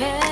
mujer.